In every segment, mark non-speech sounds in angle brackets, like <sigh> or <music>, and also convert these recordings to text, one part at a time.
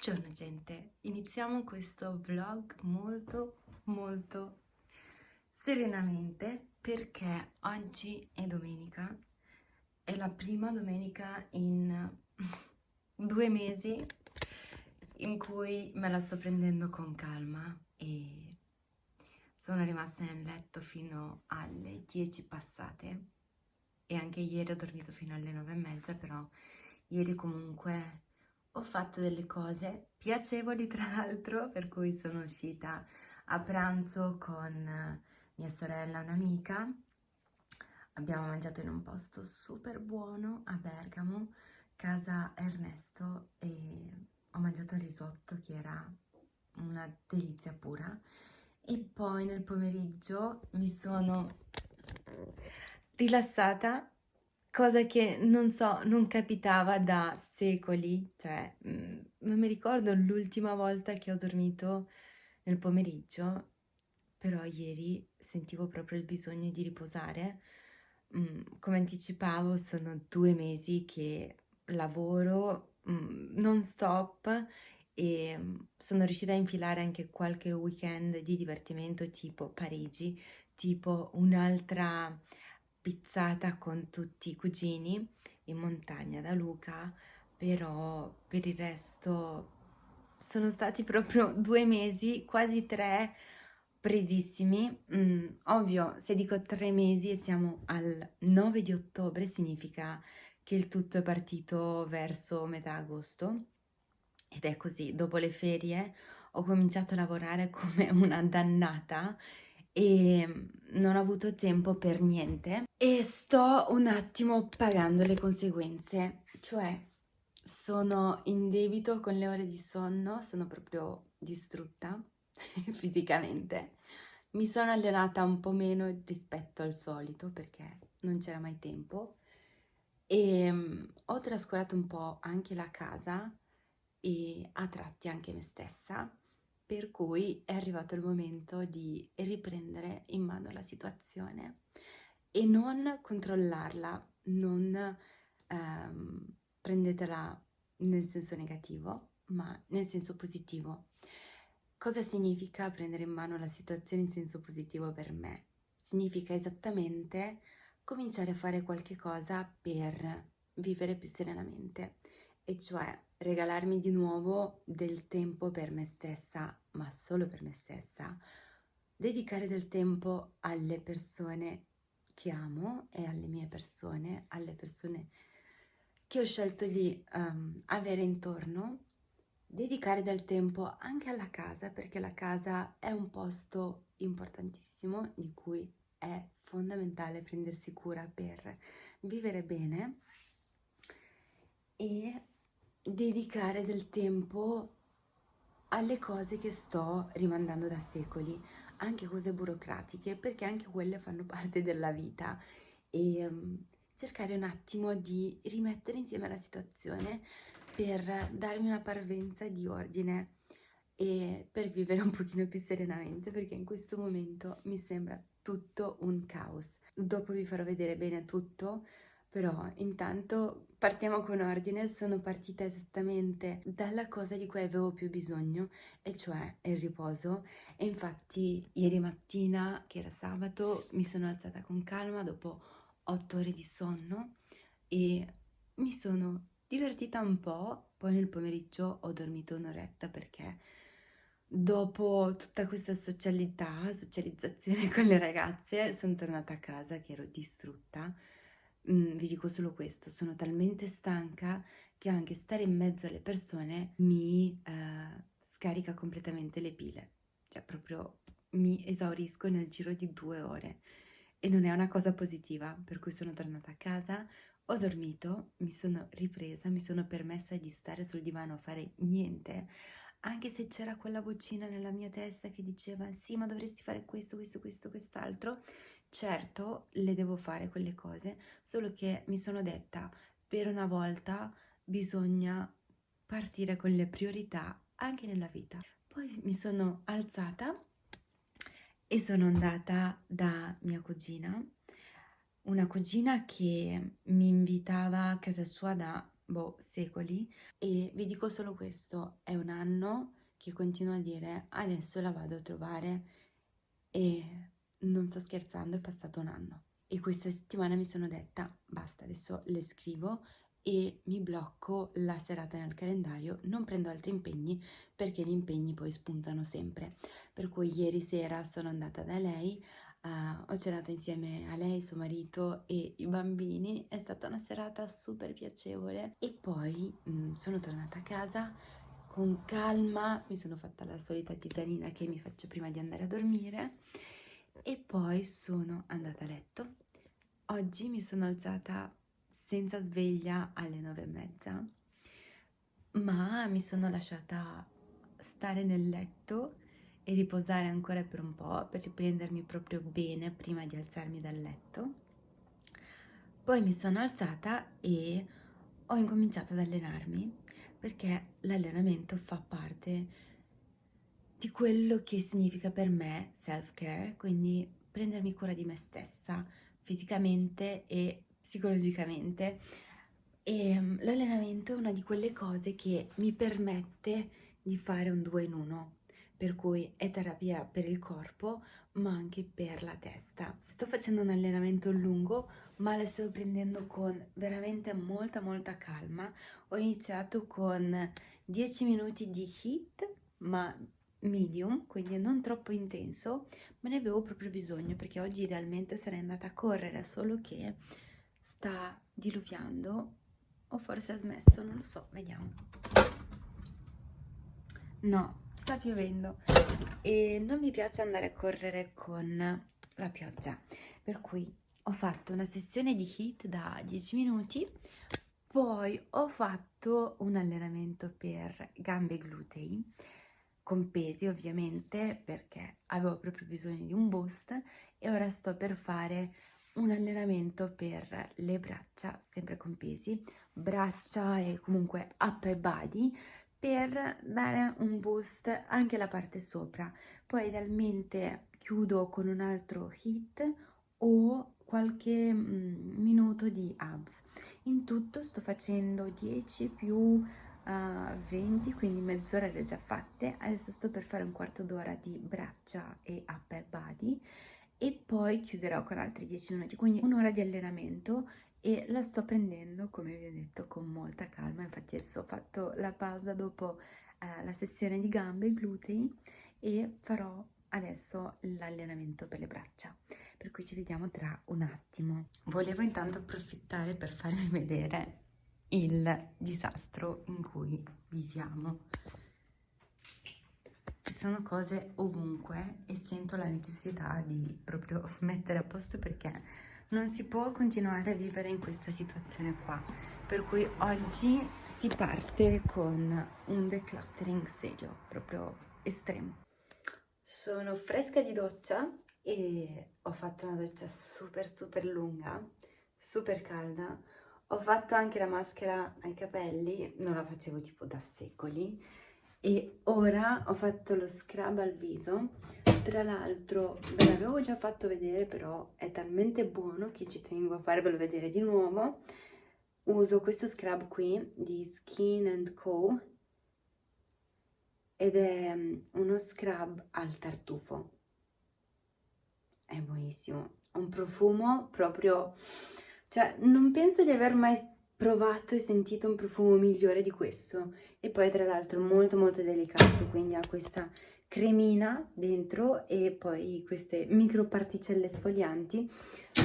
Buongiorno gente, iniziamo questo vlog molto molto serenamente perché oggi è domenica, è la prima domenica in <laughs> due mesi in cui me la sto prendendo con calma e sono rimasta nel letto fino alle 10 passate. E anche ieri ho dormito fino alle 9 e mezza però ieri comunque ho fatto delle cose piacevoli tra l'altro, per cui sono uscita a pranzo con mia sorella, un'amica. Abbiamo mangiato in un posto super buono a Bergamo, casa Ernesto, e ho mangiato il risotto che era una delizia pura. E poi nel pomeriggio mi sono rilassata cosa che non so, non capitava da secoli, cioè mm, non mi ricordo l'ultima volta che ho dormito nel pomeriggio, però ieri sentivo proprio il bisogno di riposare. Mm, come anticipavo, sono due mesi che lavoro mm, non stop e sono riuscita a infilare anche qualche weekend di divertimento tipo Parigi, tipo un'altra pizzata con tutti i cugini in montagna da Luca, però per il resto sono stati proprio <laughs> due mesi, quasi tre, presissimi. Mm, ovvio, se dico tre mesi e siamo al 9 di ottobre, significa che il tutto è partito verso metà agosto. Ed è così, dopo le ferie ho cominciato a lavorare come una dannata e non ho avuto tempo per niente e sto un attimo pagando le conseguenze, cioè sono in debito con le ore di sonno, sono proprio distrutta <laughs> fisicamente. Mi sono allenata un po' meno rispetto al solito perché non c'era mai tempo e um, ho trascurato un po' anche la casa e a tratti anche me stessa per cui è arrivato il momento di riprendere in mano la situazione e non controllarla, non ehm, prendetela nel senso negativo, ma nel senso positivo. Cosa significa prendere in mano la situazione in senso positivo per me? Significa esattamente cominciare a fare qualche cosa per vivere più serenamente e cioè regalarmi di nuovo del tempo per me stessa, ma solo per me stessa, dedicare del tempo alle persone che amo e alle mie persone, alle persone che ho scelto di um, avere intorno, dedicare del tempo anche alla casa, perché la casa è un posto importantissimo di cui è fondamentale prendersi cura per vivere bene e dedicare del tempo alle cose che sto rimandando da secoli, anche cose burocratiche, perché anche quelle fanno parte della vita e um, cercare un attimo di rimettere insieme la situazione per darmi una parvenza di ordine e per vivere un pochino più serenamente perché in questo momento mi sembra tutto un caos. Dopo vi farò vedere bene tutto, però intanto partiamo con ordine, sono partita esattamente dalla cosa di cui avevo più bisogno, e cioè il riposo. E infatti ieri mattina, che era sabato, mi sono alzata con calma dopo otto ore di sonno e mi sono divertita un po', poi nel pomeriggio ho dormito un'oretta perché dopo tutta questa socialità, socializzazione <laughs> con le ragazze, sono tornata a casa che ero distrutta mm, vi dico solo questo, sono talmente stanca che anche stare in mezzo alle persone mi eh, scarica completamente le pile, cioè proprio mi esaurisco nel giro di due ore. E non è una cosa positiva, per cui sono tornata a casa, ho dormito, mi sono ripresa, mi sono permessa di stare sul divano a fare niente, anche se c'era quella vocina nella mia testa che diceva sì ma dovresti fare questo, questo, questo, quest'altro, Certo, le devo fare quelle cose, solo che mi sono detta, per una volta bisogna partire con le priorità anche nella vita. Poi mi sono alzata e sono andata da mia cugina, una cugina che mi invitava a casa sua da boh, secoli e vi dico solo questo, è un anno che continuo a dire adesso la vado a trovare e non sto scherzando, è passato un anno. E questa settimana mi sono detta basta, adesso le scrivo e mi blocco la serata nel calendario, non prendo altri impegni perché gli impegni poi spuntano sempre. Per cui ieri sera sono andata da lei, uh, ho cenato insieme a lei, suo marito e i bambini, è stata una serata super piacevole e poi mh, mm, sono tornata a casa con calma, mi sono fatta la solita tisanina che mi faccio prima di andare a dormire e poi sono andata a letto. Oggi mi sono alzata senza sveglia alle nove e mezza, ma mi sono lasciata stare nel letto e riposare ancora per un po' per riprendermi proprio bene prima di alzarmi dal letto. Poi mi sono alzata e ho incominciato ad allenarmi perché l'allenamento fa parte di quello che significa per me self-care, quindi prendermi cura di me stessa fisicamente e psicologicamente. Ehm, l'allenamento è una di quelle cose che mi permette di fare un due in uno, per cui è terapia per il corpo ma anche per la testa. Sto facendo un allenamento lungo ma lo sto prendendo con veramente molta molta calma. Ho iniziato con 10 minuti di hit ma medium, quindi non troppo intenso, ma ne avevo proprio bisogno perché oggi idealmente sarei andata a correre, solo che sta diluviando o forse ha smesso, non lo so, vediamo. No, sta piovendo e non mi piace andare a correre con la pioggia, per cui ho fatto una sessione di HIIT da 10 minuti, poi ho fatto un allenamento per gambe e glutei, con pesi ovviamente perché avevo proprio bisogno di un boost e ora sto per fare un allenamento per le braccia, sempre con pesi, braccia e comunque upper body, per dare un boost anche alla parte sopra. Poi idealmente chiudo con un altro hit o qualche mm, minuto di abs. In tutto sto facendo 10 più uh, 20, quindi mezz'ora le ho già fatte. Adesso sto per fare un quarto d'ora di braccia e upper body e poi chiuderò con altri 10 minuti, quindi un'ora di allenamento e la sto prendendo, come vi ho detto, con molta calma. Infatti adesso ho fatto la pausa dopo eh, la sessione di gambe e glutei e farò adesso l'allenamento per le braccia, per cui ci vediamo tra un attimo. Volevo intanto approfittare per farvi <laughs> vedere il disastro in cui viviamo ci sono cose ovunque e sento la necessità di proprio <laughs> mettere a posto perché non si può continuare a vivere in questa situazione qua. Per cui oggi si parte con un decluttering serio, proprio estremo. Sono fresca di doccia e ho fatto una doccia super super lunga, super calda. Ho fatto anche la maschera ai capelli, non la facevo tipo da secoli e ora ho fatto lo scrub al viso. Tra l'altro ve l'avevo già fatto vedere però è talmente buono che ci tengo a farvelo vedere di nuovo. Uso questo scrub qui di Skin Co. Ed è mm, uno scrub al tartufo. È buonissimo. Un profumo proprio cioè non penso di aver mai provato e sentito un profumo migliore di questo. E poi tra l'altro molto molto delicato quindi ha questa cremina dentro e poi queste micro particelle sfoglianti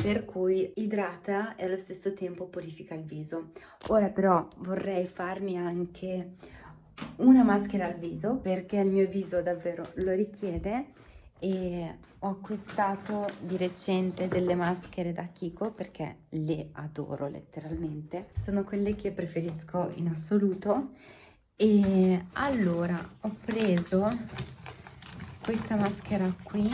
per cui idrata e allo stesso tempo purifica il viso. Ora però vorrei farmi anche una maschera al viso perché il mio viso davvero lo richiede e ho acquistato di recente delle maschere da Kiko perché le adoro letteralmente. Sono quelle che preferisco in assoluto. E allora ho preso questa maschera qui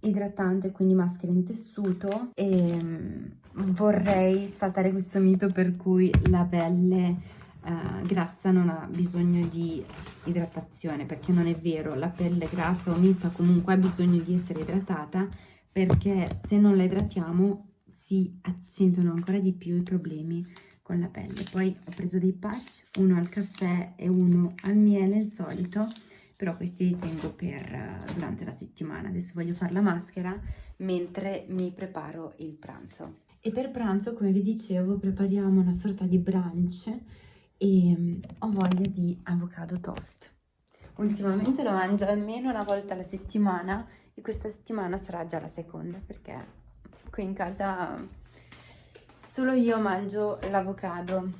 idratante quindi maschera in tessuto e mm, vorrei sfatare questo mito per cui la pelle eh, grassa non ha bisogno di idratazione perché non è vero, la pelle grassa o mista comunque ha bisogno di essere idratata perché se non la idratiamo si accentuano ancora di più i problemi con la pelle. Poi ho preso dei patch, uno al caffè e uno al miele, il solito, però questi li tengo per uh, durante la settimana. Adesso voglio fare la maschera mentre mi preparo il pranzo. E per pranzo, come vi dicevo, prepariamo una sorta di brunch e um, ho voglia di avocado toast. Ultimamente lo mangio almeno una volta alla settimana e questa settimana sarà già la seconda perché qui in casa solo io mangio l'avocado.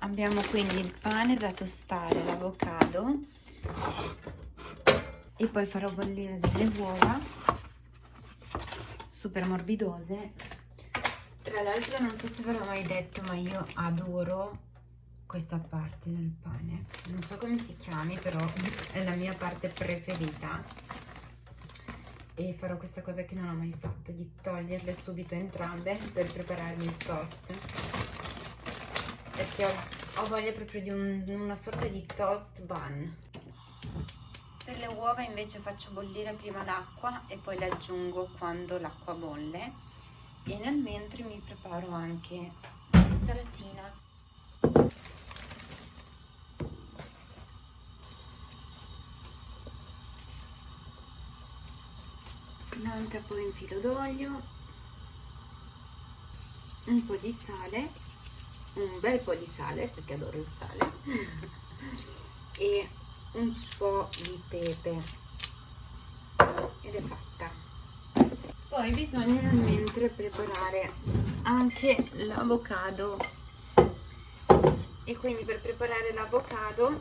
Abbiamo quindi il pane da tostare, l'avocado e poi farò bollire delle uova super morbidose. Tra l'altro non so se ve l'ho mai detto ma io adoro questa parte del pane. Non so come si chiami però è la mia parte preferita. E farò questa cosa che non ho mai fatto di toglierle subito entrambe per prepararmi il toast. Perché ho, ho voglia proprio di un, una sorta di toast bun. Per le uova invece faccio bollire prima l'acqua e poi le aggiungo quando l'acqua bolle. E nel mentre mi preparo anche l'insalatina poi un filo d'olio un po' di sale un bel po' di sale perché adoro il sale <laughs> e un po' di pepe. Ed è fatta. Poi bisogna mentre preparare anche l'avocado. E quindi per preparare l'avocado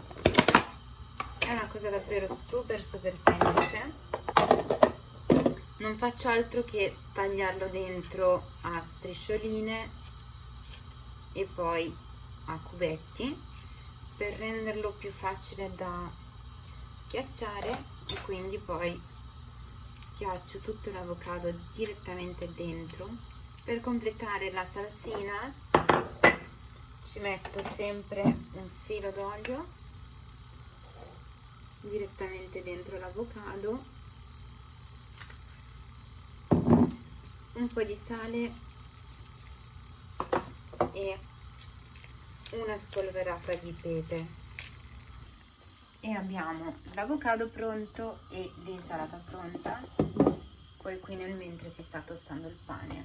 è una cosa davvero super super semplice non faccio altro che tagliarlo dentro a striscioline e poi a cubetti per renderlo più facile da schiacciare e quindi poi schiaccio tutto l'avocado direttamente dentro. Per completare la salsina ci metto sempre un filo d'olio direttamente dentro l'avocado un po' di sale e una spolverata di pepe. E abbiamo l'avocado pronto e l'insalata pronta poi qui nel mentre si sta tostando il pane.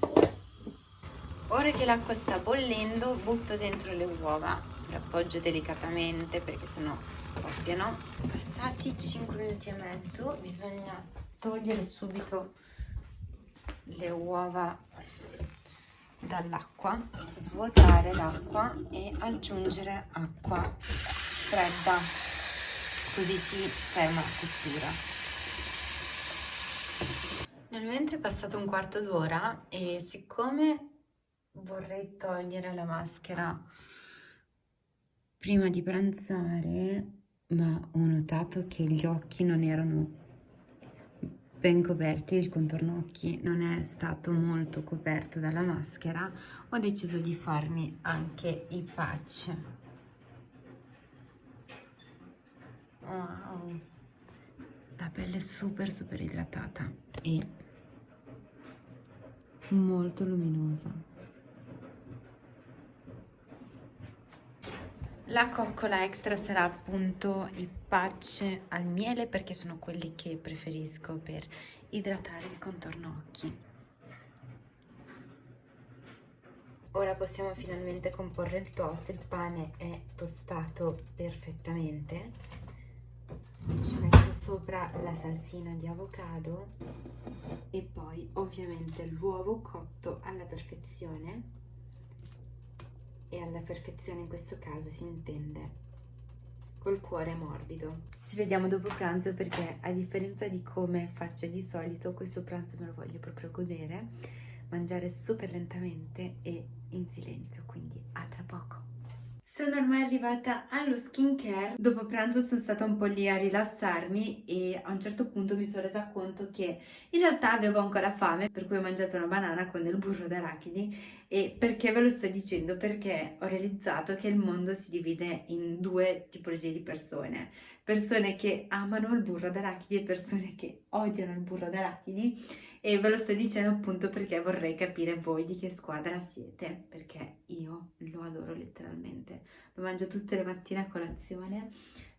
Ora che l'acqua sta bollendo butto dentro le uova le appoggio delicatamente perché sennò scoppiano passati 5 minuti e mezzo bisogna togliere subito le uova dall'acqua, svuotare l'acqua e aggiungere acqua fredda, così si ferma la cottura. Nel mentre è passato un quarto d'ora e siccome vorrei togliere la maschera prima di pranzare, ma ho notato che gli occhi non erano ben coperti, il contorno occhi non è stato molto coperto dalla maschera, ho deciso di farmi anche i patch. Wow! La pelle è super super idratata e molto luminosa. La coccola extra sarà appunto il patch al miele perché sono quelli che preferisco per idratare il contorno occhi. Ora possiamo finalmente comporre il toast, il pane è tostato perfettamente. Ci metto sopra la salsina di avocado e poi ovviamente l'uovo cotto alla perfezione e alla perfezione in questo caso si intende col cuore morbido. Ci vediamo dopo pranzo perché a differenza di come faccio di solito questo pranzo me lo voglio proprio godere, mangiare super lentamente e in silenzio, quindi a tra poco. Sono ormai arrivata allo skincare, dopo pranzo sono stata un po' lì a rilassarmi e a un certo punto mi sono resa conto che in realtà avevo ancora fame per cui ho mangiato una banana con del burro d'arachidi. E perché ve lo sto dicendo? Perché ho realizzato che il mondo si divide in due tipologie di persone. Persone che amano il burro d'arachidi e persone che odiano il burro d'arachidi e ve lo sto dicendo appunto perché vorrei capire voi di che squadra siete, perché io lo adoro letteralmente, lo mangio tutte le mattine a colazione,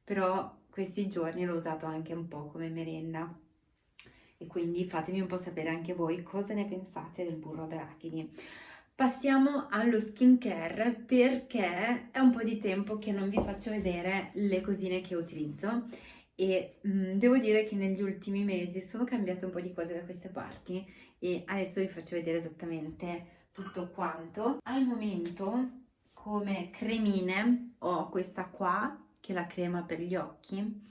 però questi giorni l'ho usato anche un po' come merenda e quindi fatemi un po' sapere anche voi cosa ne pensate del burro d'arachidi. Passiamo allo skincare perché è un po' di tempo che non vi faccio vedere le cosine che utilizzo e mh, mm, devo dire che negli ultimi mesi sono cambiate un po' di cose da queste parti e adesso vi faccio vedere esattamente tutto quanto. Al momento come cremine ho questa qua che è la crema per gli occhi,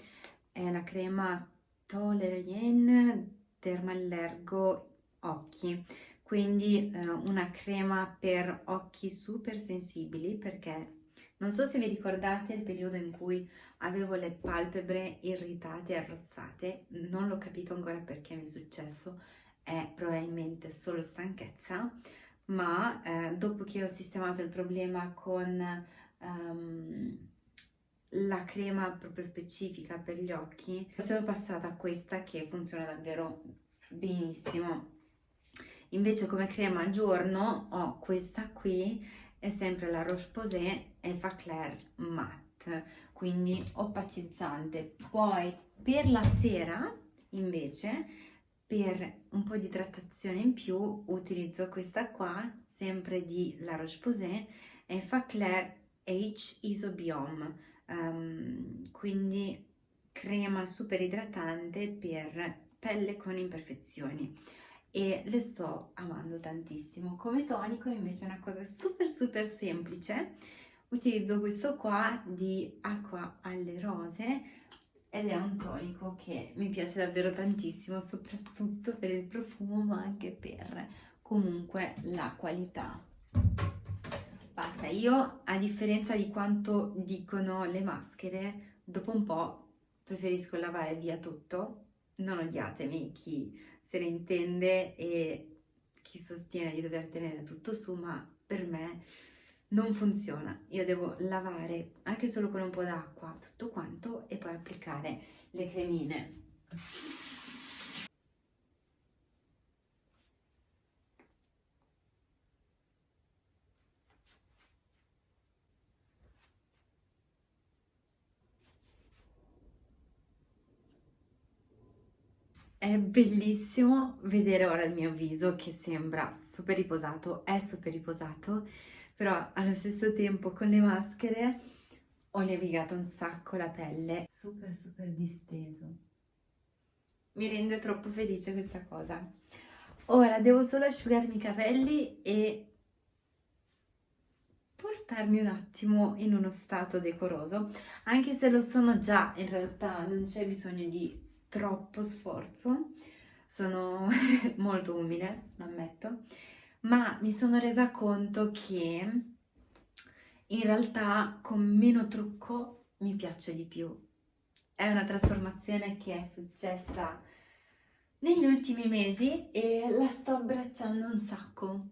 è la crema Tolerien Dermallergo Occhi, quindi eh, una crema per occhi super sensibili perché non so se vi ricordate il periodo in cui avevo le palpebre irritate e arrossate, non l'ho capito ancora perché mi è successo, è probabilmente solo stanchezza, ma eh, dopo che ho sistemato il problema con um, la crema proprio specifica per gli occhi, sono passata a questa che funziona davvero benissimo. Invece come crema a giorno ho questa qui è sempre la Roche-Posay Effaclar Matte, quindi opacizzante. Poi per la sera, invece, per un po' di idratazione in più, utilizzo questa qua, sempre di La Roche-Posay, Effaclar H Isobiome, um, quindi crema super idratante per pelle con imperfezioni e le sto amando tantissimo. Come tonico invece è una cosa super super semplice, utilizzo questo qua di acqua alle rose ed è un tonico che mi piace davvero tantissimo, soprattutto per il profumo ma anche per comunque la qualità. Basta, io a differenza di quanto dicono le maschere, dopo un po' preferisco lavare via tutto, non odiatemi chi se ne intende e chi sostiene di dover tenere tutto su, ma per me non funziona. Io devo lavare anche solo con un po' d'acqua tutto quanto e poi applicare le cremine. È bellissimo vedere ora il mio viso che sembra super riposato, è super riposato, però allo stesso tempo con le maschere ho levigato un sacco la pelle, super super disteso. Mi rende troppo felice questa cosa. Ora devo solo asciugarmi i capelli e portarmi un attimo in uno stato decoroso, anche se lo sono già, in realtà non c'è bisogno di troppo sforzo, sono <laughs> molto umile, lo ammetto, ma mi sono resa conto che in realtà con meno trucco mi piaccio di più. È una trasformazione che è successa negli ultimi mesi e la sto abbracciando un sacco.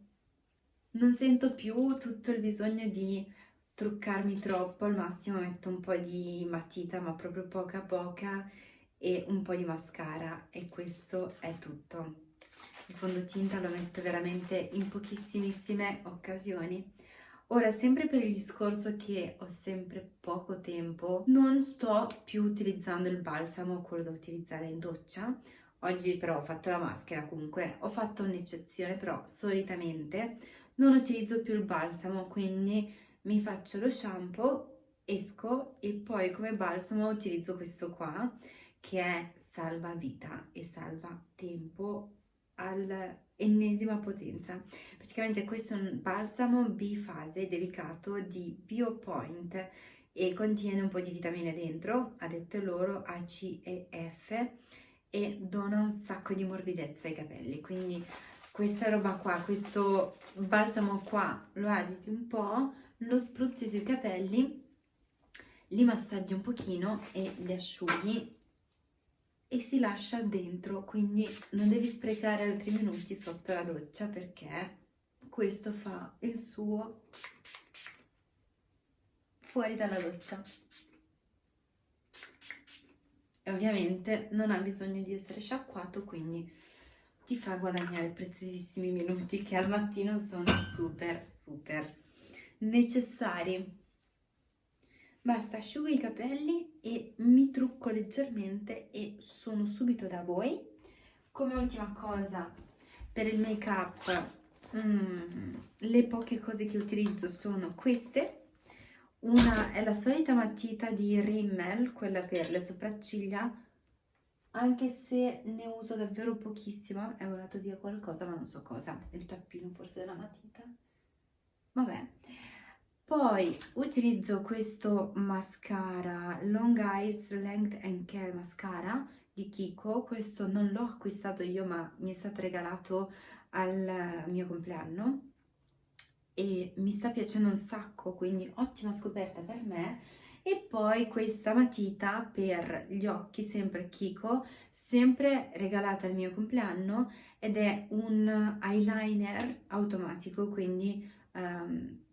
Non sento più tutto il bisogno di truccarmi troppo, al massimo metto un po' di matita, ma proprio poca poca, e un po' di mascara e questo è tutto. Il fondotinta lo metto veramente in pochissimissime occasioni. Ora, sempre per il discorso che ho sempre poco tempo, non sto più utilizzando il balsamo, quello da utilizzare in doccia. Oggi però ho fatto la maschera, comunque ho fatto un'eccezione, però solitamente non utilizzo più il balsamo, quindi mi faccio lo shampoo, esco e poi come balsamo utilizzo questo qua, che è salva vita e salva tempo all'ennesima potenza. Praticamente questo è un balsamo bifase delicato di BioPoint e contiene un po' di vitamine dentro, a dette loro A, C e F e dona un sacco di morbidezza ai capelli, quindi questa roba qua, questo balsamo qua lo agiti un po', lo spruzzi sui capelli, li massaggi un pochino e li asciughi e si lascia dentro, quindi non devi sprecare altri minuti sotto la doccia perché questo fa il suo fuori dalla doccia. e ovviamente non ha bisogno di essere sciacquato, quindi ti fa guadagnare preziosissimi minuti che al mattino sono super super necessari. Basta, asciugo i capelli e mi trucco leggermente e sono subito da voi. Come ultima cosa, per il make up, mm, le poche cose che utilizzo sono queste. Una è la solita matita di Rimmel, quella per le sopracciglia, anche se ne uso davvero pochissima, è volato via qualcosa ma non so cosa, il tappino forse della matita, vabbè. Poi utilizzo questo mascara Long Eyes Length and Care Mascara di Kiko, questo non l'ho acquistato io ma mi è stato regalato al mio compleanno. E mi sta piacendo un sacco, quindi ottima scoperta per me. E poi questa matita per gli occhi, sempre Kiko, sempre regalata al mio compleanno ed è un eyeliner automatico, quindi um,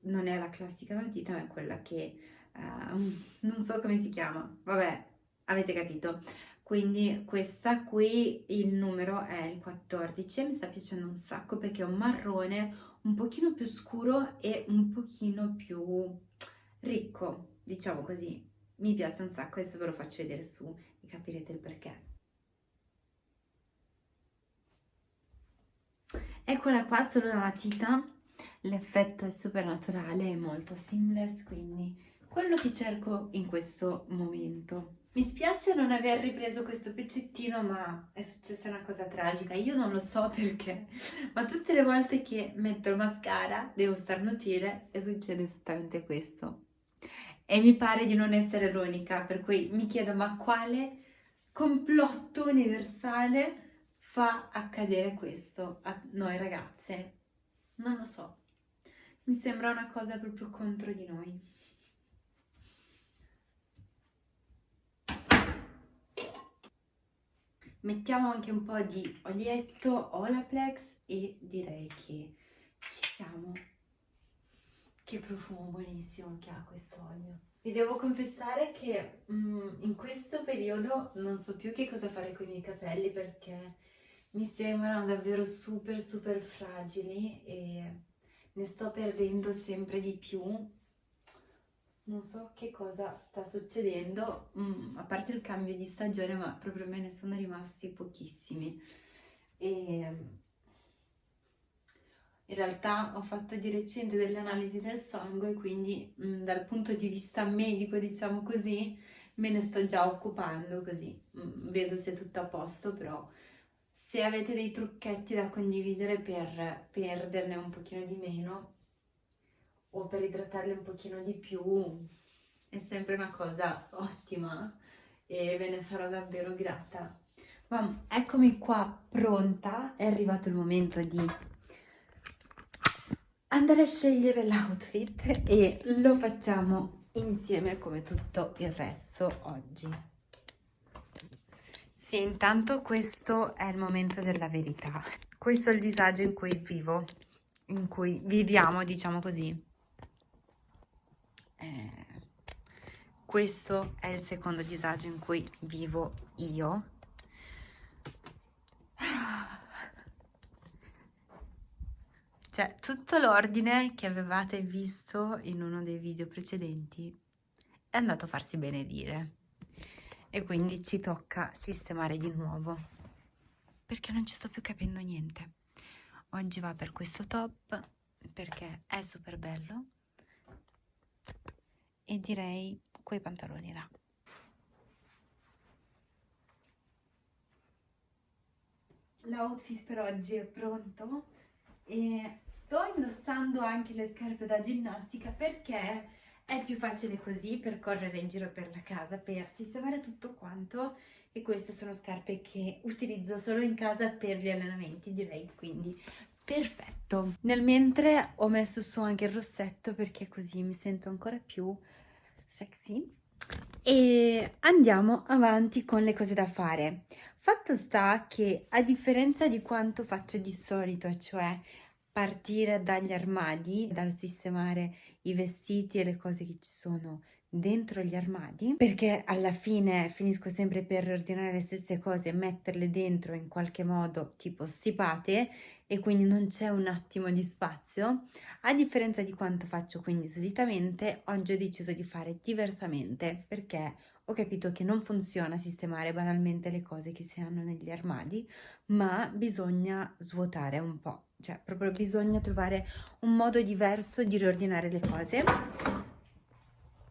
non è la classica matita, ma è quella che uh, <laughs> non so come si chiama, vabbè, avete capito. Quindi questa qui, il numero è il 14, mi sta piacendo un sacco perché è un marrone un pochino più scuro e un pochino più ricco, diciamo così, mi piace un sacco, adesso ve lo faccio vedere su e capirete il perché. Eccola qua, solo la matita, l'effetto è super naturale, è molto seamless, quindi quello che cerco in questo momento. Mi spiace non aver ripreso questo pezzettino, ma è successa una cosa tragica. Io non lo so <laughs> perché, ma tutte le volte che metto il mascara devo starnutire e succede esattamente questo e mi pare di non essere l'unica, per cui mi chiedo ma quale complotto universale fa accadere questo a noi ragazze? Non lo so, mi sembra una cosa proprio contro di noi. Mettiamo anche un po' di olietto Olaplex e direi che ci siamo. Che profumo buonissimo che ha questo olio. Vi devo confessare che mm, in questo periodo non so più che cosa fare con i miei capelli perché mi sembrano davvero super super fragili e ne sto perdendo sempre di più. Non so che cosa sta succedendo, mm, a parte il cambio di stagione, ma proprio me ne sono rimasti pochissimi. E in realtà ho fatto di recente delle analisi del sangue, quindi mh, mm, dal punto di vista medico, diciamo così, me ne sto già occupando, così mh, mm, vedo se è tutto a posto, però se avete dei trucchetti da condividere per perderne un pochino di meno o per idratarli un pochino di più, è sempre una cosa ottima e ve ne sarò davvero grata. Ma eccomi qua pronta, è arrivato il momento di andare a scegliere l'outfit e lo facciamo insieme come tutto il resto oggi. Sì, intanto questo è il momento della verità. Questo è il disagio in cui vivo, in cui viviamo, diciamo così. Eh, questo è il secondo disagio in cui vivo io Cioè, tutto l'ordine che avevate visto in uno dei video precedenti è andato a farsi benedire. E quindi ci tocca sistemare di nuovo. Perché non ci sto più capendo niente. Oggi va per questo top, perché è super bello. E direi quei pantaloni là. L'outfit per oggi è pronto e sto indossando anche le scarpe da ginnastica perché è più facile così per correre in giro per la casa, per sistemare tutto quanto e queste sono scarpe che utilizzo solo in casa per gli allenamenti direi, quindi perfetto. Nel mentre ho messo su anche il rossetto perché così mi sento ancora più sexy e andiamo avanti con le cose da fare. Fatto sta che a differenza di quanto faccio di solito, cioè partire dagli armadi, dal sistemare i vestiti e le cose che ci sono dentro gli armadi perché alla fine finisco sempre per ordinare le stesse cose e metterle dentro in qualche modo tipo stipate e quindi non c'è un attimo di spazio. A differenza di quanto faccio quindi solitamente oggi ho deciso di fare diversamente perché ho capito che non funziona sistemare banalmente le cose che si hanno negli armadi ma bisogna svuotare un po' cioè proprio bisogna trovare un modo diverso di riordinare le cose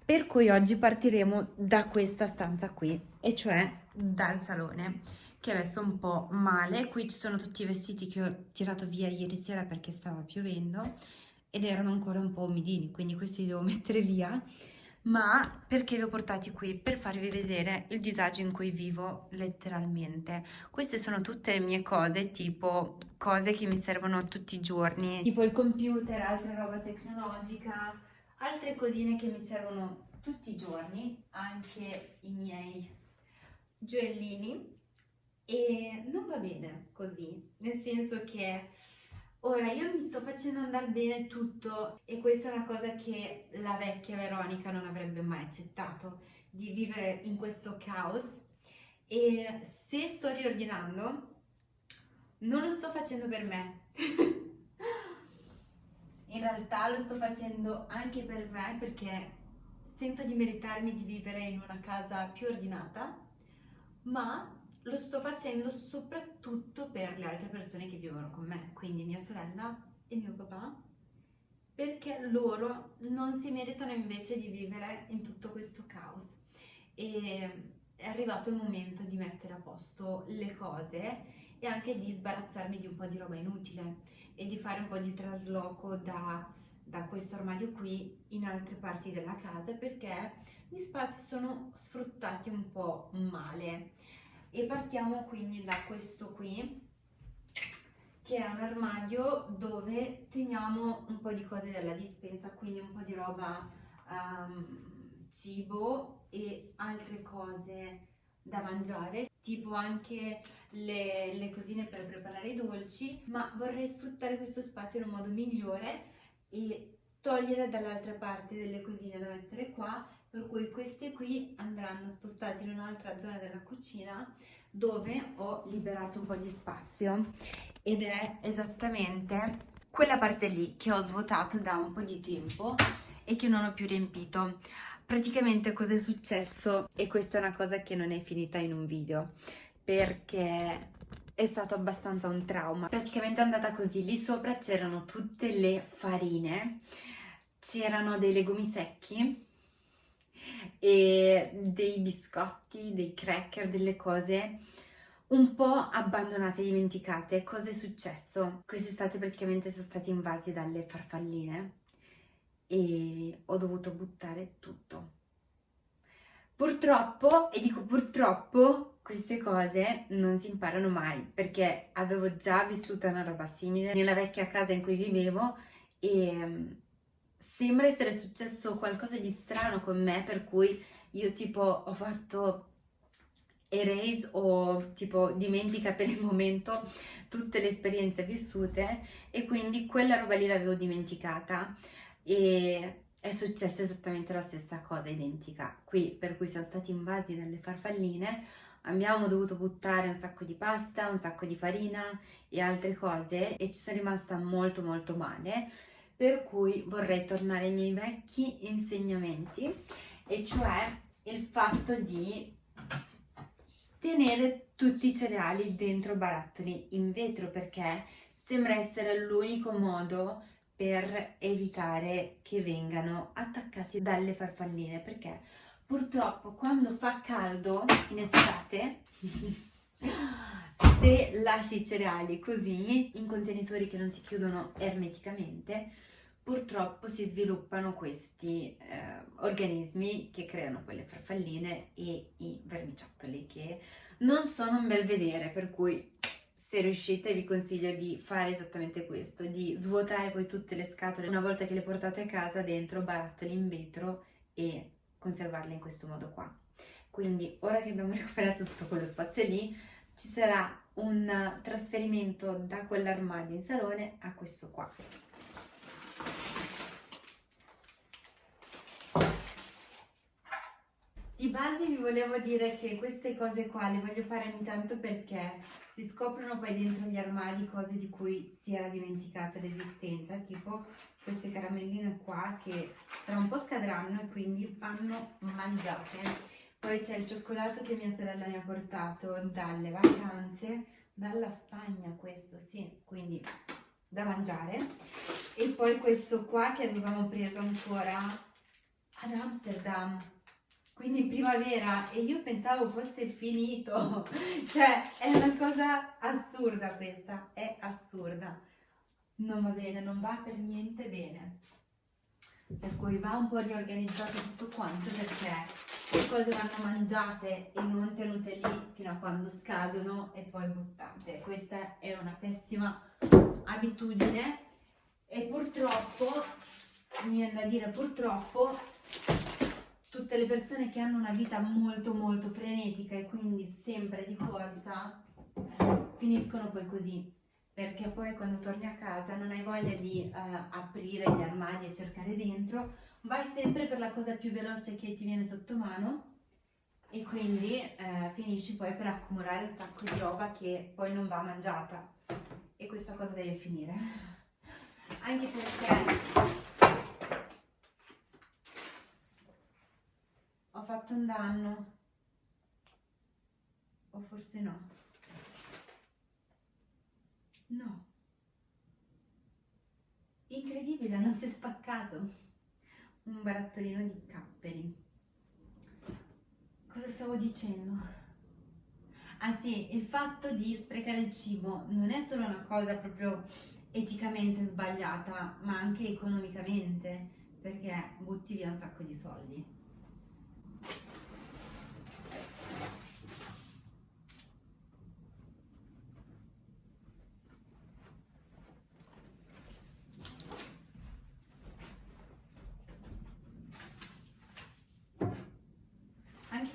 per cui oggi partiremo da questa stanza qui, e cioè dal salone, che adesso è un po' male. Qui ci sono tutti i vestiti che ho tirato via ieri sera perché stava piovendo ed erano ancora un po' umidini, quindi questi li devo <laughs> mettere via. Ma perché li ho portati qui? Per farvi vedere il disagio in cui vivo letteralmente. Queste sono tutte le mie cose, tipo cose che mi servono tutti i giorni, tipo il computer, altra roba tecnologica, altre cosine che mi servono tutti i giorni, anche i miei gioiellini e non va bene così, nel senso che ora io mi sto facendo andare bene tutto e questa è una cosa che la vecchia Veronica non avrebbe mai accettato, di vivere in questo caos. E se sto riordinando non lo sto facendo per me. <laughs> In realtà lo sto facendo anche per me perché sento di meritarmi di vivere in una casa più ordinata, ma lo sto facendo soprattutto per le altre persone che vivono con me, quindi mia sorella e mio papà, perché loro non si meritano invece di vivere in tutto questo caos. E è arrivato il momento di mettere a posto le cose e anche di sbarazzarmi di un po' di roba inutile e di fare un po' di trasloco da, da questo armadio qui in altre parti della casa perché gli spazi sono sfruttati un po' male e partiamo quindi da questo qui che è un armadio dove teniamo un po' di cose della dispensa quindi un po' di roba um, cibo e altre cose da mangiare tipo anche le, le cosine per preparare i dolci, ma vorrei sfruttare questo spazio in un modo migliore e togliere dall'altra parte delle cosine da mettere qua, per cui queste qui andranno spostate in un'altra zona della cucina dove ho liberato un po' di spazio ed è esattamente quella parte lì che ho svuotato da un po' di tempo e che non ho più riempito. Praticamente cosa è successo? E questa è una cosa che non è finita in un video perché è stato abbastanza un trauma. Praticamente è andata così, lì sopra c'erano tutte le farine, c'erano dei legumi secchi e dei biscotti, dei cracker, delle cose un po' abbandonate, dimenticate. Cosa è successo? Quest'estate praticamente sono stati invasi dalle farfalline e ho dovuto buttare tutto. Purtroppo, e dico purtroppo, queste cose non si imparano mai perché avevo già vissuto una roba simile nella vecchia casa in cui vivevo e sembra essere successo qualcosa di strano con me per cui io tipo ho fatto erase o tipo dimentica per il momento tutte le esperienze vissute e quindi quella roba lì l'avevo dimenticata e è successo esattamente la stessa cosa identica. Qui per cui siamo stati invasi dalle farfalline abbiamo dovuto buttare un sacco di pasta, un sacco di farina e altre cose e ci sono rimasta molto molto male per cui vorrei tornare ai miei vecchi insegnamenti e cioè il fatto di tenere tutti i cereali dentro barattoli in vetro perché sembra essere l'unico modo per evitare che vengano attaccati dalle farfalline perché purtroppo quando fa caldo in estate se lasci i cereali così in contenitori che non si chiudono ermeticamente purtroppo si sviluppano questi eh, organismi che creano quelle farfalline e i vermiciattoli che non sono un bel vedere per cui se riuscite vi consiglio di fare esattamente questo di svuotare poi tutte le scatole una volta che le portate a casa dentro barattoli in vetro e conservarle in questo modo qua. Quindi ora che abbiamo <laughs> recuperato tutto quello spazio lì, ci sarà un trasferimento da quell'armadio in salone a questo qua. Di base vi volevo dire che queste cose qua le voglio fare ogni tanto perché si scoprono poi dentro gli armadi cose di cui si era dimenticata l'esistenza, tipo queste caramelline qua che tra un po' scadranno e quindi vanno mangiate. Poi c'è il cioccolato che mia sorella mi ha portato dalle vacanze, dalla Spagna questo, sì, quindi da mangiare. E poi questo qua che avevamo preso ancora ad Amsterdam, quindi in primavera e io pensavo fosse finito, <laughs> cioè è una cosa assurda questa, è assurda. Non va bene, non va per niente bene per cui va un po' riorganizzato tutto quanto perché le cose vanno mangiate e non tenute lì fino a quando scadono e poi buttate. Questa è una pessima abitudine e purtroppo, mi viene da dire purtroppo, tutte le persone che hanno una vita molto molto frenetica e quindi sempre di corsa finiscono poi così perché poi quando torni a casa non hai voglia di uh, aprire gli armadi e cercare dentro, vai sempre per la cosa più veloce che ti viene sotto mano e quindi uh, finisci poi per accumulare un sacco di roba che poi non va mangiata e questa cosa deve finire. <laughs> Anche perché fatto un danno o forse no. No. Incredibile, non si è spaccato. Un barattolino di capperi. Cosa stavo dicendo? Ah sì, il fatto di sprecare il cibo non è solo una cosa proprio eticamente sbagliata, ma anche economicamente, perché butti via un sacco di soldi.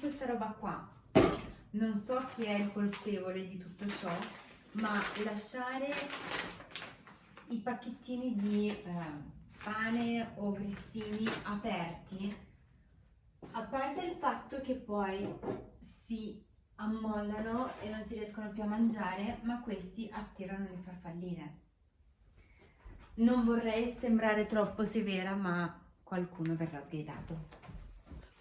questa roba qua non so chi è il colpevole di tutto ciò ma lasciare i pacchettini di eh, pane o grissini aperti a parte il fatto che poi si ammollano e non si riescono più a mangiare ma questi attirano le farfalline. Non vorrei sembrare troppo severa ma qualcuno verrà sgridato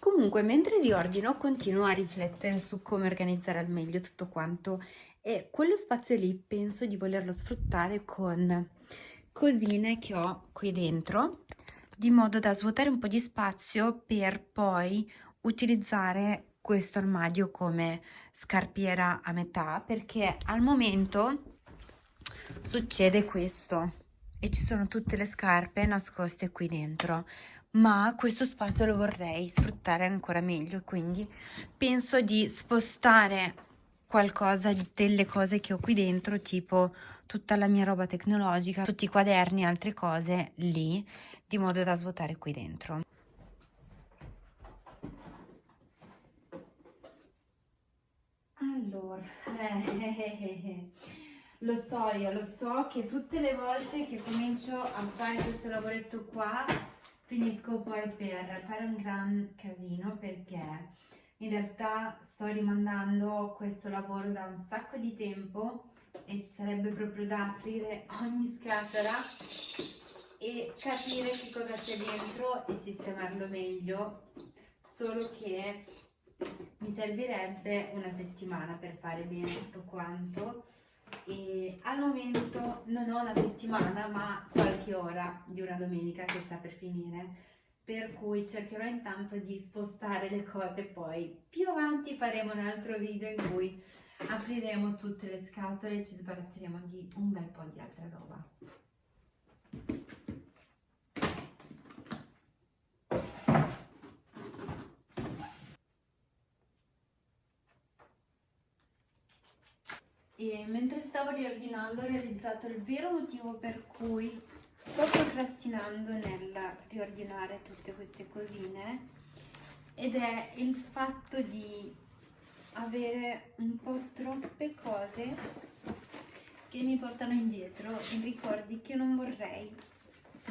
Comunque, mentre riordino, continuo a riflettere su come organizzare al meglio tutto quanto. E quello spazio lì penso di volerlo sfruttare con cosine che ho qui dentro, di modo da svuotare un po' di spazio per poi utilizzare questo armadio come scarpiera a metà, perché al momento succede questo e ci sono tutte le scarpe nascoste qui dentro ma questo spazio lo vorrei sfruttare ancora meglio quindi penso di spostare qualcosa delle cose che ho qui dentro tipo tutta la mia roba tecnologica tutti i quaderni e altre cose lì di modo da svuotare qui dentro. Allora <laughs> lo so io lo so che tutte le volte che comincio a fare questo lavoretto qua finisco poi per fare un gran casino perché in realtà sto rimandando questo lavoro da un sacco di tempo e ci sarebbe proprio da aprire ogni scatola e capire che cosa c'è dentro e sistemarlo meglio. Solo che mi servirebbe una settimana per fare bene tutto quanto e al momento non ho una settimana ma qualche ora di una domenica che sta per finire. Per cui cercherò intanto di spostare le cose poi più avanti faremo un altro video in cui apriremo tutte le scatole e ci sbarazzeremo di un bel po' di altra roba e mentre stavo riordinando ho realizzato il vero motivo per cui sto procrastinando nel riordinare tutte queste cosine ed è il fatto di avere un po' troppe cose che mi portano indietro in ricordi che non vorrei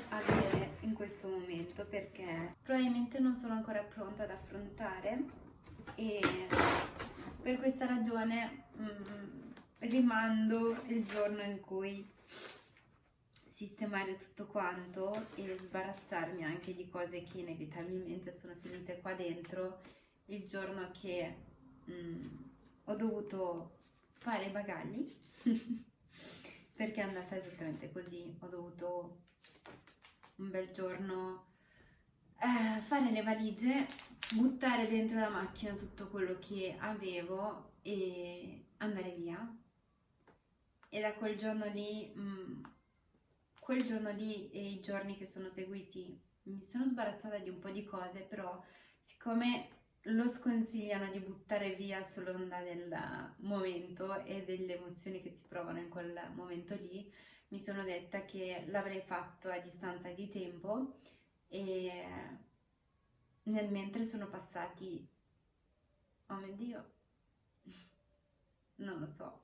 avere in questo momento perché probabilmente non sono ancora pronta ad affrontare. E per questa ragione mm, rimando il giorno in cui sistemare tutto quanto e sbarazzarmi anche di cose che inevitabilmente sono finite qua dentro il giorno che mm, ho dovuto fare i bagagli. <laughs> Perché è andata esattamente così. Ho dovuto un bel giorno eh, fare le valigie buttare dentro la macchina tutto quello che avevo e andare via e da quel giorno lì mh, mm, quel giorno lì e i giorni che sono seguiti mi sono sbarazzata di un po' di cose, però siccome lo sconsigliano di buttare via sull'onda del momento e delle emozioni che si provano in quel momento lì, mi sono detta che l'avrei fatto a distanza di tempo e nel mentre sono passati, oh mio Dio, <laughs> non lo so,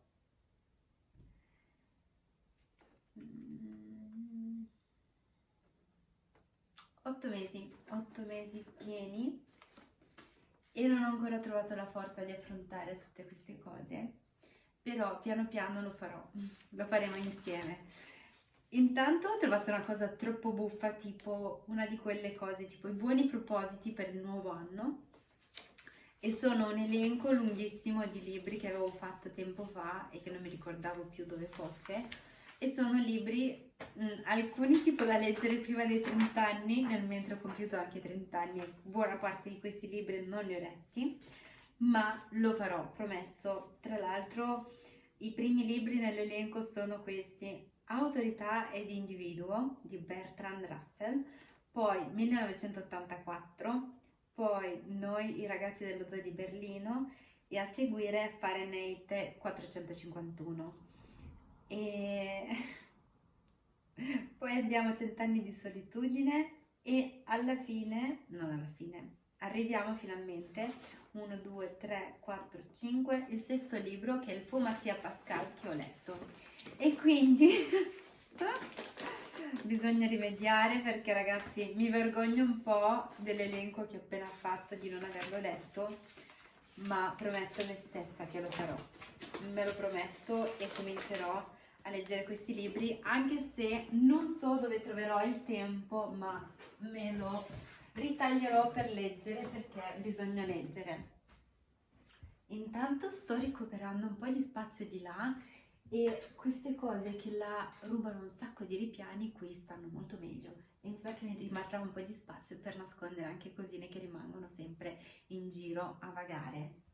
otto mesi, otto mesi pieni. E non ho ancora trovato la forza di affrontare tutte queste cose, però piano piano lo farò, lo faremo insieme. Intanto ho trovato una cosa troppo buffa, tipo una di quelle cose, tipo i buoni propositi per il nuovo anno, e sono un elenco lunghissimo di libri che avevo fatto tempo fa e che non mi ricordavo più dove fosse, e sono libri, mh, mm, alcuni tipo da leggere prima dei 30 anni, nel mentre ho compiuto anche 30 anni, buona parte di questi libri non li ho letti, ma lo farò, promesso. Tra l'altro i primi libri nell'elenco sono questi, Autorità ed Individuo di Bertrand Russell, poi 1984, poi Noi i ragazzi dello zoo di Berlino e a seguire Fahrenheit 451 e <laughs> poi abbiamo cent'anni di solitudine e alla fine, non alla fine, arriviamo finalmente 1, 2, 3, 4, 5, il sesto libro che è il Fu Pascal che ho letto. E quindi <laughs> bisogna rimediare perché ragazzi mi vergogno un po' dell'elenco che ho appena fatto di non averlo letto ma prometto a me stessa che lo farò. Me lo prometto e comincerò leggere questi libri anche se non so dove troverò il tempo ma me lo ritaglierò per leggere perché bisogna leggere. Intanto sto recuperando un po' di spazio di là e queste cose che la rubano un sacco di ripiani qui stanno molto meglio. E mi sa che mi rimarrà un po' di spazio per nascondere anche cosine che rimangono sempre in giro a vagare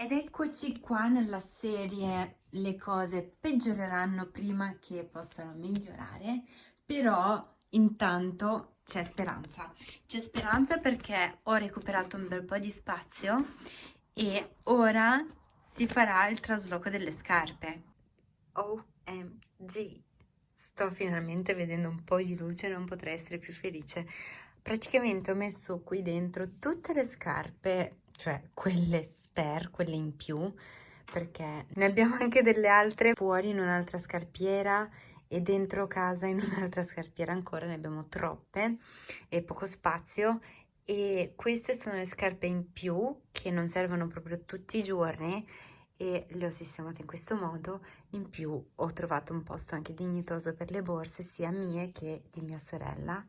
ed eccoci qua nella serie le cose peggioreranno prima che possano migliorare, però intanto c'è speranza. C'è speranza perché ho recuperato un bel po' di spazio e ora si farà il trasloco delle scarpe. OMG! Sto finalmente vedendo un po' di luce, non potrei essere più felice. Praticamente ho messo qui dentro tutte le scarpe cioè quelle spare, quelle in più, perché ne abbiamo <laughs> anche delle altre fuori in un'altra scarpiera e dentro casa in <laughs> un'altra scarpiera ancora, ne abbiamo troppe e poco spazio. E queste sono le scarpe in più che non servono proprio tutti i giorni e le ho sistemate in questo modo. In più ho trovato un posto anche dignitoso per le borse sia mie che di mia sorella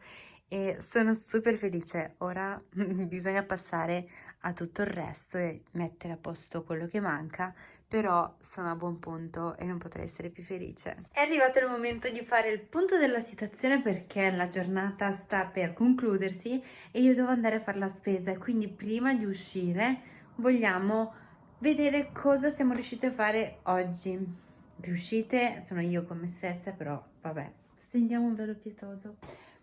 e sono super felice ora <laughs> bisogna passare a tutto il resto e mettere a posto quello che manca, però sono a buon punto e non potrei essere più felice. È arrivato il momento di fare il punto della situazione perché la giornata sta per concludersi e io devo andare a fare la spesa, quindi prima di uscire vogliamo vedere cosa siamo riusciti a fare oggi. Riuscite? Sono io con me stessa, però vabbè, stendiamo un velo pietoso.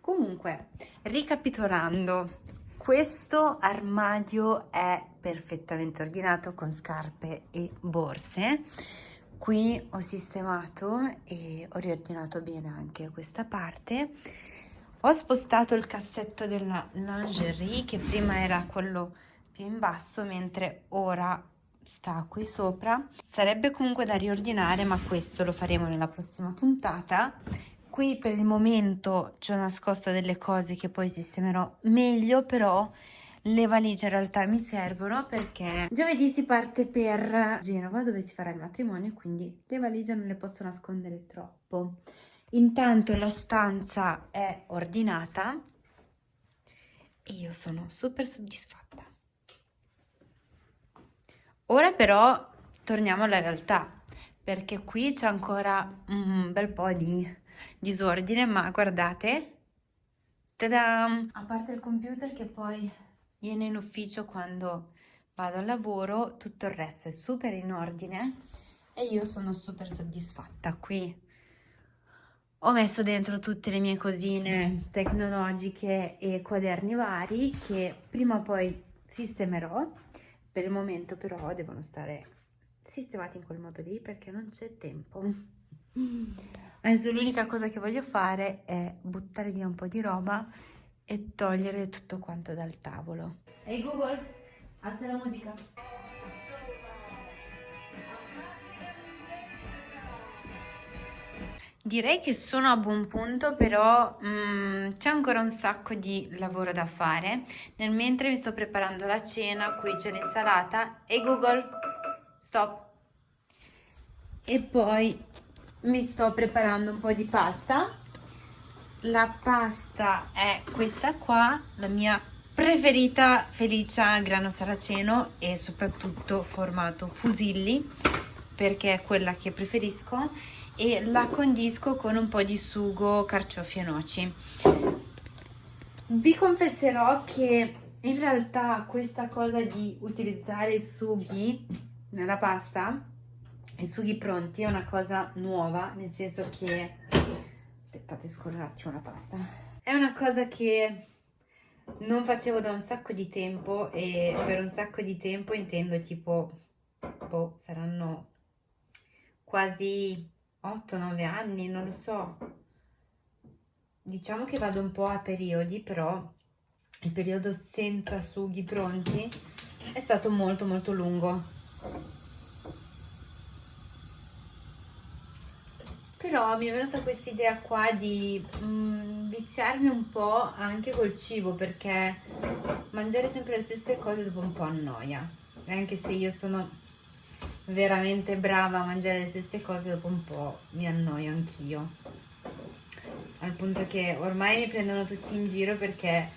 Comunque, ricapitolando, questo armadio è perfettamente ordinato con scarpe e borse. Qui ho sistemato e ho riordinato bene anche questa parte. Ho spostato il cassetto della lingerie che prima era quello più in basso mentre ora sta qui sopra. Sarebbe comunque da riordinare ma questo lo faremo nella prossima puntata qui per il momento ci ho nascosto delle cose che poi sistemerò meglio però le valigie in realtà mi servono perché giovedì si parte per Genova dove si farà il matrimonio quindi le valigie non le posso nascondere troppo. Intanto la stanza è ordinata e io sono super soddisfatta. Ora però torniamo alla realtà perché qui c'è ancora un bel po' di disordine ma guardate Tada! A parte il computer che poi viene in ufficio quando vado al lavoro, tutto il resto è super in ordine e io sono super soddisfatta qui. Ho messo dentro tutte le mie cosine tecnologiche e quaderni vari che prima o poi sistemerò. Per il momento però devono stare sistemati in quel modo lì perché non c'è tempo. Adesso l'unica cosa che voglio fare è buttare via un po' di roba e togliere tutto quanto dal tavolo. Ehi hey Google, alza la musica. Direi che sono a buon punto, però mm, c'è ancora un sacco di lavoro da fare. Nel mentre mi sto preparando la cena, qui c'è l'insalata. Hey Google, stop. E poi mi sto preparando un po' di pasta. La pasta è questa qua la mia preferita felicia grano saraceno e soprattutto formato fusilli perché è quella che preferisco e la condisco con un po' di sugo carciofi e noci. Vi confesserò che in realtà questa cosa di utilizzare i sughi nella pasta i sughi pronti è una cosa nuova, nel senso che... Aspettate, scorro un attimo la pasta. È una cosa che non facevo da un sacco di tempo e per un sacco di tempo intendo tipo, boh, saranno quasi 8-9 anni, non lo so. Diciamo che vado un po' a periodi, però il periodo senza sughi pronti è stato molto molto lungo però mi è venuta questa idea qua di mm, viziarmi un po' anche col cibo perché mangiare sempre le stesse cose dopo un po' annoia. Anche se io sono veramente brava a mangiare le stesse cose dopo un po' mi annoio anch'io. Al punto che ormai mi prendono tutti in giro perché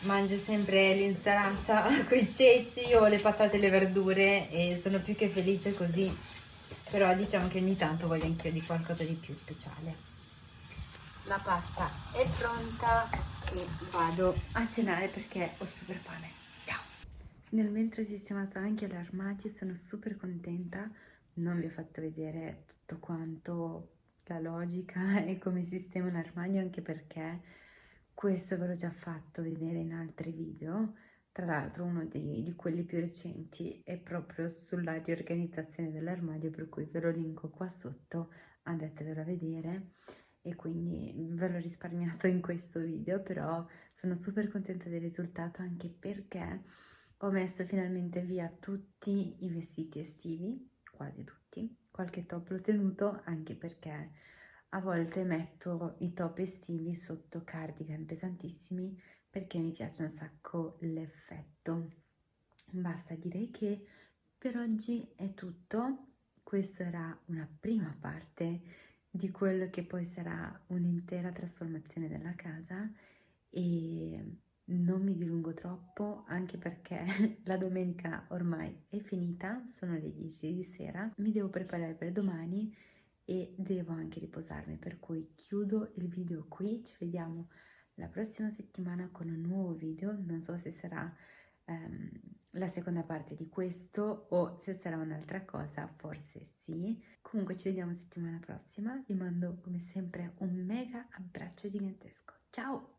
mangio sempre l'insalata <laughs> con i ceci o le patate e le verdure e sono più che felice così però diciamo che ogni tanto voglio anch'io di qualcosa di più speciale. La pasta è pronta e vado a cenare perché ho super fame. Ciao. Nel mentre ho sistemato anche l'armadio sono super contenta. Non vi ho fatto vedere tutto quanto la logica <laughs> e come sistemo l'armadio anche perché questo ve l'ho già fatto vedere in altri video tra l'altro uno di, di, quelli più recenti è proprio sulla riorganizzazione dell'armadio, per cui ve lo linko qua sotto, andatevelo a vedere. E quindi ve l'ho risparmiato in questo video, però sono super contenta del risultato anche perché ho messo finalmente via tutti i vestiti estivi, quasi tutti, qualche top l'ho tenuto anche perché a volte metto i top estivi sotto cardigan pesantissimi perché mi piace un sacco l'effetto. Basta, direi che per oggi è tutto. Questa era una prima parte di quello che poi sarà un'intera trasformazione della casa e non mi dilungo troppo anche perché <laughs> la domenica ormai è finita, sono le 10 di sera, mi devo preparare per domani e devo anche riposarmi per cui chiudo il video qui, ci vediamo la prossima settimana con un nuovo video, non so se sarà um, la seconda parte di questo o se sarà un'altra cosa, forse sì. Comunque ci vediamo settimana prossima, vi mando come sempre un mega abbraccio gigantesco. Ciao!